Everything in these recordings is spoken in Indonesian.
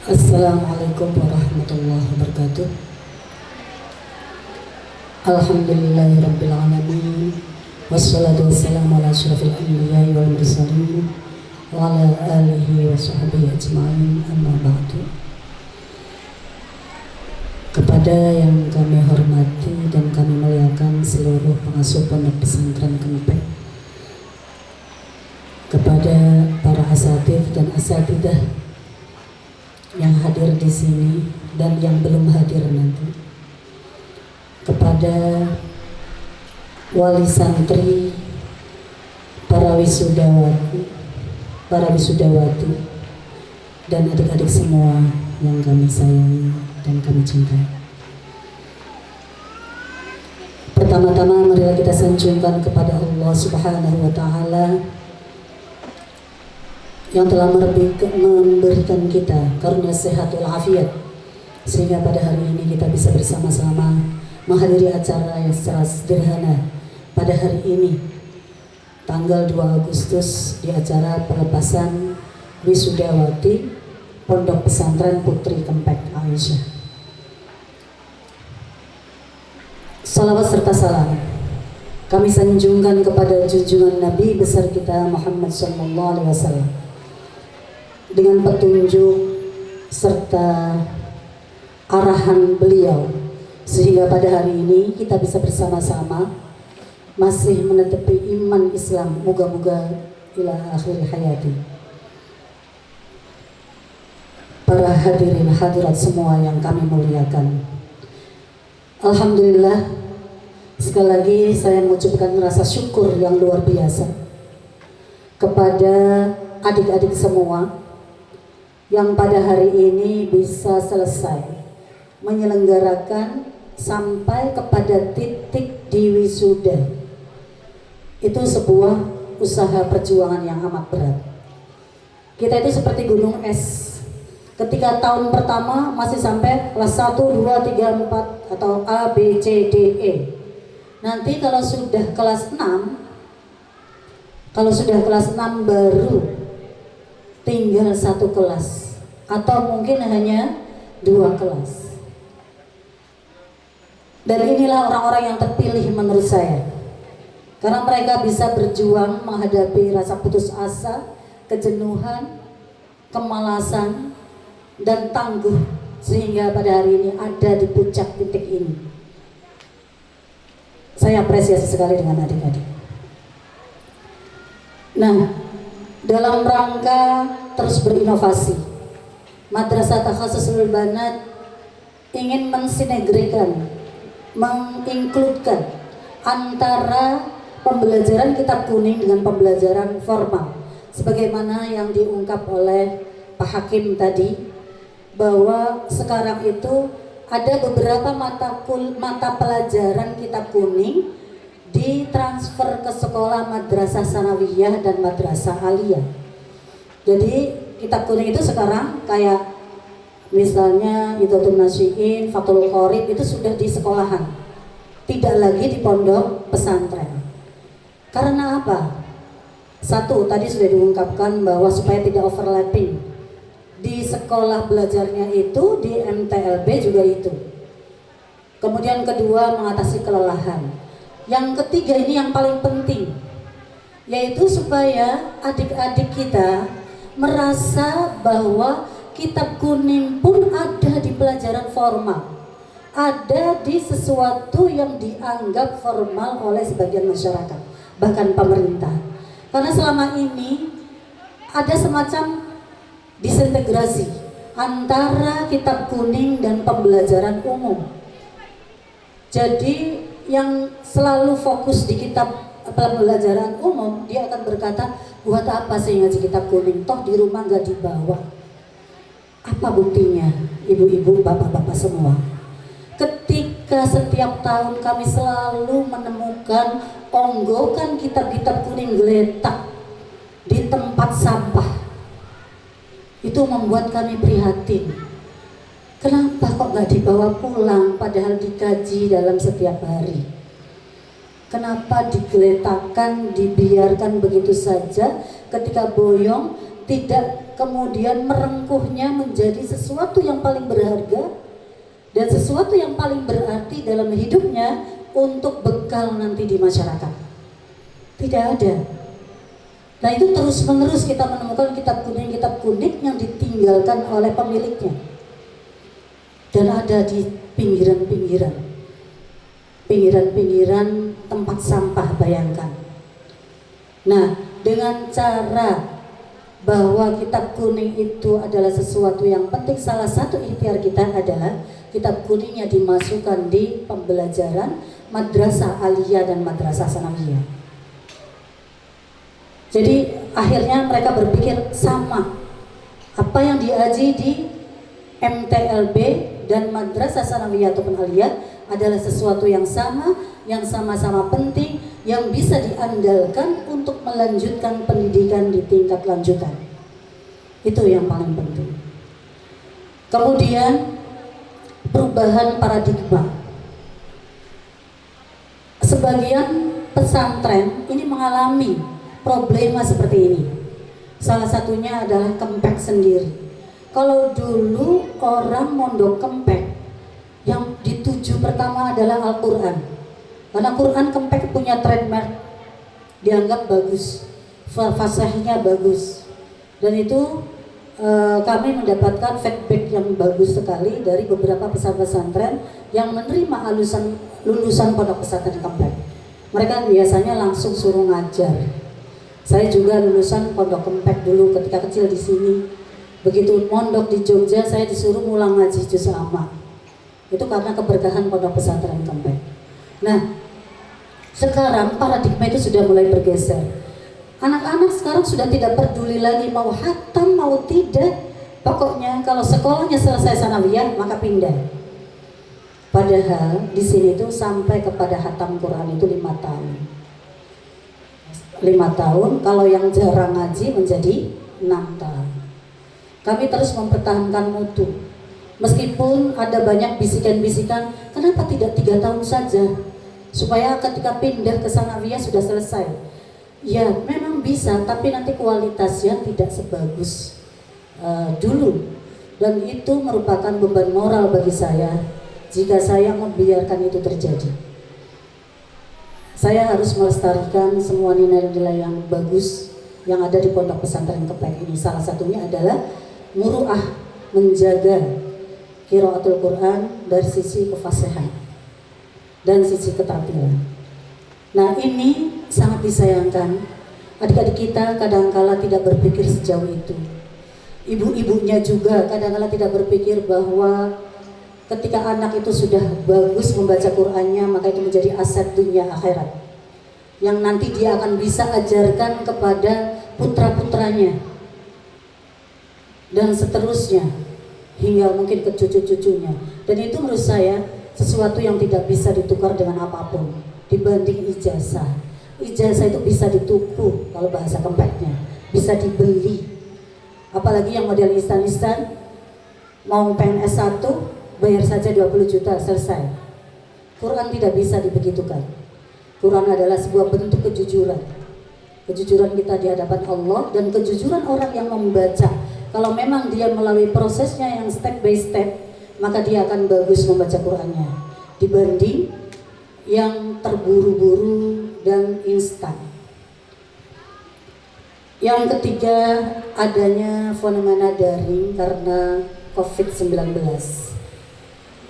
Assalamualaikum warahmatullahi wabarakatuh. Alhamdulillahirrabbilalamin Wassalatu wassalamu ala ashrafil anbiya wal mursalin Wa ala alihi wa sahbihi ajma'in. Amma ba'du. Kepada yang kami hormati dan kami muliakan seluruh pengasuh pondok pesantren Kempek. Kepada para asatid dan asatidah yang hadir di sini dan yang belum hadir nanti. Kepada wali santri para wisudawati para wisudawati dan adik-adik semua yang kami sayangi dan kami cintai. Pertama-tama marilah kita sanjungkan kepada Allah subhanahu wa ta'ala yang telah memberikan kita karunia sehat walafiat. Sehingga pada hari ini kita bisa bersama-sama menghadiri acara yang secara sederhana. Pada hari ini tanggal 2 Agustus di acara pelepasan Wisudawati Pondok Pesantren Putri Kempek Aisyah. Salawat serta salam. Kami sanjungkan kepada junjungan Nabi besar kita Muhammad Sallallahu Alaihi Wasallam dengan petunjuk serta arahan beliau. Sehingga pada hari ini kita bisa bersama-sama masih menetepi iman Islam. Moga-moga ila akhir hayati. Para hadirin hadirat semua yang kami muliakan. Alhamdulillah sekali lagi saya mengucapkan rasa syukur yang luar biasa kepada adik-adik semua yang pada hari ini bisa selesai. Menyelenggarakan sampai kepada titik di wisuda. Itu sebuah usaha perjuangan yang amat berat. Kita itu seperti gunung es. Ketika tahun pertama masih sampai kelas 1, 2, 3, 4 atau A, B, C, D, E. Nanti kalau sudah kelas 6 kalau sudah kelas 6 baru tinggal satu kelas. Atau mungkin hanya dua kelas. Dan inilah orang-orang yang terpilih menurut saya. Karena mereka bisa berjuang menghadapi rasa putus asa kejenuhan kemalasan dan tangguh sehingga pada hari ini ada di puncak titik ini. Saya apresiasi sekali dengan adik-adik. Nah dalam rangka terus berinovasi. Madrasah Takhasus Banat ingin mensinergikan, menginkludkan antara pembelajaran kitab kuning dengan pembelajaran formal sebagaimana yang diungkap oleh Pak Hakim tadi bahwa sekarang itu ada beberapa mata mata pelajaran kitab kuning ditransfer ke sekolah madrasah sanawiyah dan madrasah aliyah. Jadi kitab kuning itu sekarang kayak misalnya Idatul Nasyiin, Fatul Qorib itu sudah di sekolahan. Tidak lagi di pondok pesantren. Karena apa? satu tadi sudah diungkapkan bahwa supaya tidak overlapping di sekolah belajarnya itu di MTLB juga itu. Kemudian kedua mengatasi kelelahan yang ketiga ini yang paling penting, yaitu supaya adik-adik kita merasa bahwa kitab kuning pun ada di pelajaran formal. Ada di sesuatu yang dianggap formal oleh sebagian masyarakat, bahkan pemerintah. Karena selama ini ada semacam disintegrasi antara kitab kuning dan pembelajaran umum. Jadi yang selalu fokus di kitab pembelajaran umum dia akan berkata buat apa sih ngaji kitab kuning? Toh di rumah nggak dibawa. Apa buktinya ibu-ibu bapak-bapak semua? Ketika setiap tahun kami selalu menemukan onggokan kitab-kitab kuning geletak di tempat sampah. Itu membuat kami prihatin Kenapa kok nggak dibawa pulang padahal dikaji dalam setiap hari? Kenapa digeletakkan, dibiarkan begitu saja ketika boyong tidak kemudian merengkuhnya menjadi sesuatu yang paling berharga dan sesuatu yang paling berarti dalam hidupnya untuk bekal nanti di masyarakat. Tidak ada. Nah itu terus menerus kita menemukan kitab kuning-kitab kuning yang ditinggalkan oleh pemiliknya. Dan ada di pinggiran-pinggiran. Pinggiran-pinggiran tempat sampah bayangkan. Nah dengan cara bahwa kitab kuning itu adalah sesuatu yang penting salah satu ikhtiar kita adalah kitab kuningnya dimasukkan di pembelajaran madrasah aliyah dan madrasah sanawiyah jadi akhirnya mereka berpikir sama apa yang diaji di MTLB dan madrasah sanawiyah ataupun aliyah adalah sesuatu yang sama yang sama-sama penting yang bisa diandalkan untuk melanjutkan pendidikan di tingkat lanjutan. Itu yang paling penting. Kemudian perubahan paradigma. Sebagian pesantren ini mengalami problema seperti ini. Salah satunya adalah kempek sendiri. Kalau dulu orang mondok kempek yang dituju pertama adalah Al-Quran karena Quran Kempek punya trademark dianggap bagus, fasahnya bagus. Dan itu e, kami mendapatkan feedback yang bagus sekali dari beberapa pesantren yang menerima alusan, lulusan pondok pesantren Kempek. Mereka biasanya langsung suruh ngajar. Saya juga lulusan pondok Kempek dulu ketika kecil di sini. Begitu mondok di Jogja, saya disuruh ngulang ngaji juz amma. Itu karena keberkahan pondok pesantren Kempek. Nah, sekarang paradigma itu sudah mulai bergeser. Anak-anak sekarang sudah tidak peduli lagi mau hatam mau tidak. Pokoknya kalau sekolahnya selesai sanawiyah maka pindah. Padahal di sini itu sampai kepada hatam Quran itu lima tahun. Lima tahun, kalau yang jarang ngaji menjadi enam tahun. Kami terus mempertahankan mutu. Meskipun ada banyak bisikan-bisikan, kenapa tidak tiga tahun saja? supaya ketika pindah ke Sanawiyah sudah selesai. Ya, memang bisa, tapi nanti kualitasnya tidak sebagus uh, dulu. Dan itu merupakan beban moral bagi saya jika saya membiarkan itu terjadi. Saya harus melestarikan semua nilai-nilai yang bagus yang ada di pondok pesantren Kepek ini. Salah satunya adalah muruah menjaga kiraatul Quran dari sisi kefasihan dan sisi keterampilan. Nah ini sangat disayangkan adik-adik kita kadangkala tidak berpikir sejauh itu. Ibu-ibunya juga kadangkala tidak berpikir bahwa ketika anak itu sudah bagus membaca Qur'annya maka itu menjadi aset dunia akhirat yang nanti dia akan bisa ajarkan kepada putra-putranya dan seterusnya hingga mungkin ke cucu-cucunya. Dan itu menurut saya sesuatu yang tidak bisa ditukar dengan apa pun dibanding ijazah. Ijazah itu bisa dituku kalau bahasa kempeknya bisa dibeli. Apalagi yang model instan-instan mau PNS 1 bayar saja 20 juta selesai. Quran tidak bisa dibegitukan. Quran adalah sebuah bentuk kejujuran. Kejujuran kita di hadapan Allah dan kejujuran orang yang membaca kalau memang dia melalui prosesnya yang step by step maka dia akan bagus membaca Qurannya dibanding yang terburu-buru dan instan. Yang ketiga adanya fenomena daring karena COVID-19.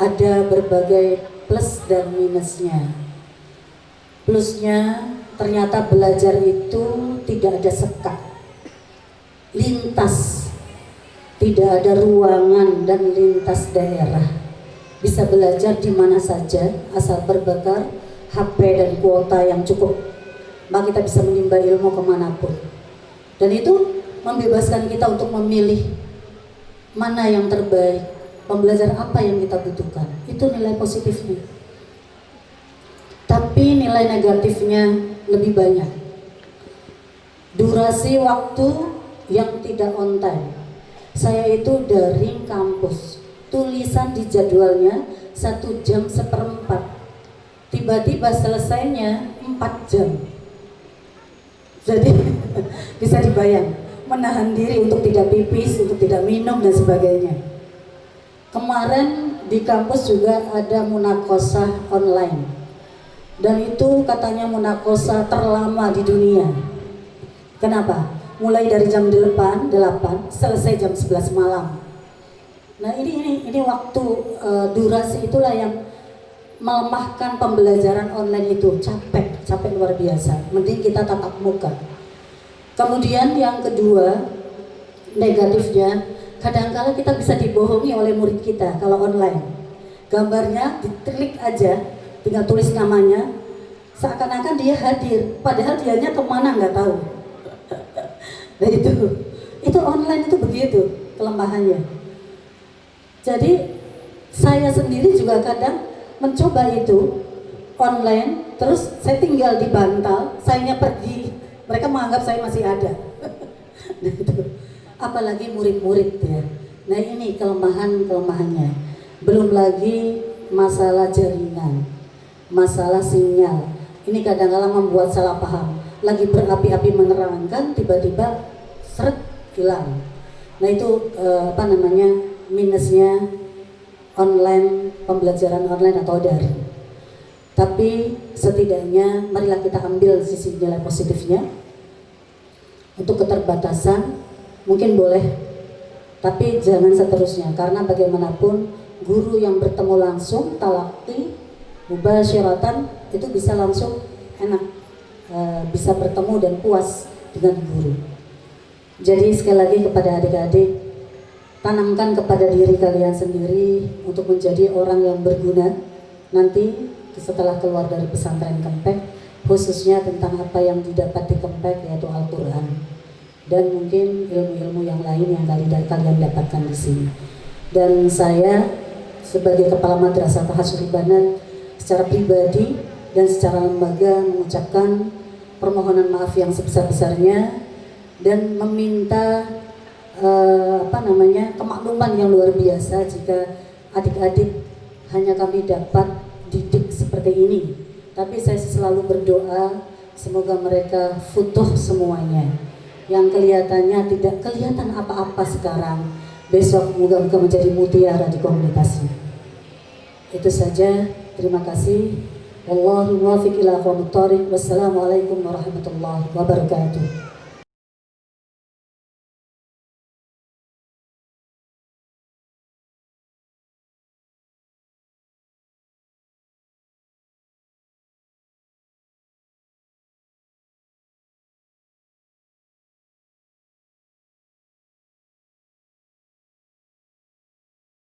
Ada berbagai plus dan minusnya. Plusnya ternyata belajar itu tidak ada sekat. Lintas tidak ada ruangan dan lintas daerah. Bisa belajar di mana saja asal berbekal HP dan kuota yang cukup. Maka kita bisa menimba ilmu ke mana pun. Dan itu membebaskan kita untuk memilih mana yang terbaik, pembelajar apa yang kita butuhkan. Itu nilai positifnya. Tapi nilai negatifnya lebih banyak. Durasi waktu yang tidak on time saya itu dari kampus tulisan di jadwalnya satu jam seperempat tiba-tiba selesainya empat jam jadi bisa dibayang menahan diri untuk tidak pipis, untuk tidak minum dan sebagainya. Kemarin di kampus juga ada munakosah online. Dan itu katanya munakosah terlama di dunia. Kenapa? Mulai dari jam 8, 8 selesai jam 11 malam. Nah ini ini ini waktu uh, durasi itulah yang melemahkan pembelajaran online itu capek capek luar biasa. Mending kita tatap muka. Kemudian yang kedua negatifnya kadangkala kita bisa dibohongi oleh murid kita kalau online gambarnya diklik aja tinggal tulis namanya seakan-akan dia hadir padahal dianya ke mana nggak tahu nah itu itu online itu begitu kelemahannya jadi saya sendiri juga kadang mencoba itu online terus saya tinggal di bantal saya pergi mereka menganggap saya masih ada nah itu apalagi murid-murid ya. Nah ini kelemahan-kelemahannya. Belum lagi masalah jaringan, masalah sinyal. Ini kadang-kadang membuat salah paham. Lagi berapi-api menerangkan, tiba-tiba seret hilang. Nah itu eh, apa namanya minusnya online pembelajaran online atau daring. Tapi setidaknya marilah kita ambil sisi nilai positifnya untuk keterbatasan mungkin boleh tapi jangan seterusnya karena bagaimanapun guru yang bertemu langsung talakti syaratan itu bisa langsung enak bisa bertemu dan puas dengan guru jadi sekali lagi kepada adik-adik tanamkan kepada diri kalian sendiri untuk menjadi orang yang berguna nanti setelah keluar dari pesantren Kempek khususnya tentang apa yang didapat di Kempek yaitu Al-Quran dan mungkin ilmu-ilmu yang lain yang kalian dapatkan di sini. Dan saya sebagai kepala madrasah Tahasuri Banat secara pribadi dan secara lembaga mengucapkan permohonan maaf yang sebesar-besarnya dan meminta uh, apa namanya kemakluman yang luar biasa jika adik-adik hanya kami dapat didik seperti ini. Tapi saya selalu berdoa semoga mereka futuh semuanya. Yang kelihatannya tidak kelihatan apa-apa sekarang besok moga-moga menjadi mutiara di komunitasnya. Itu saja terima kasih Wallahu muwaffiq ila Wassalamualaikum warahmatullahi wabarakatuh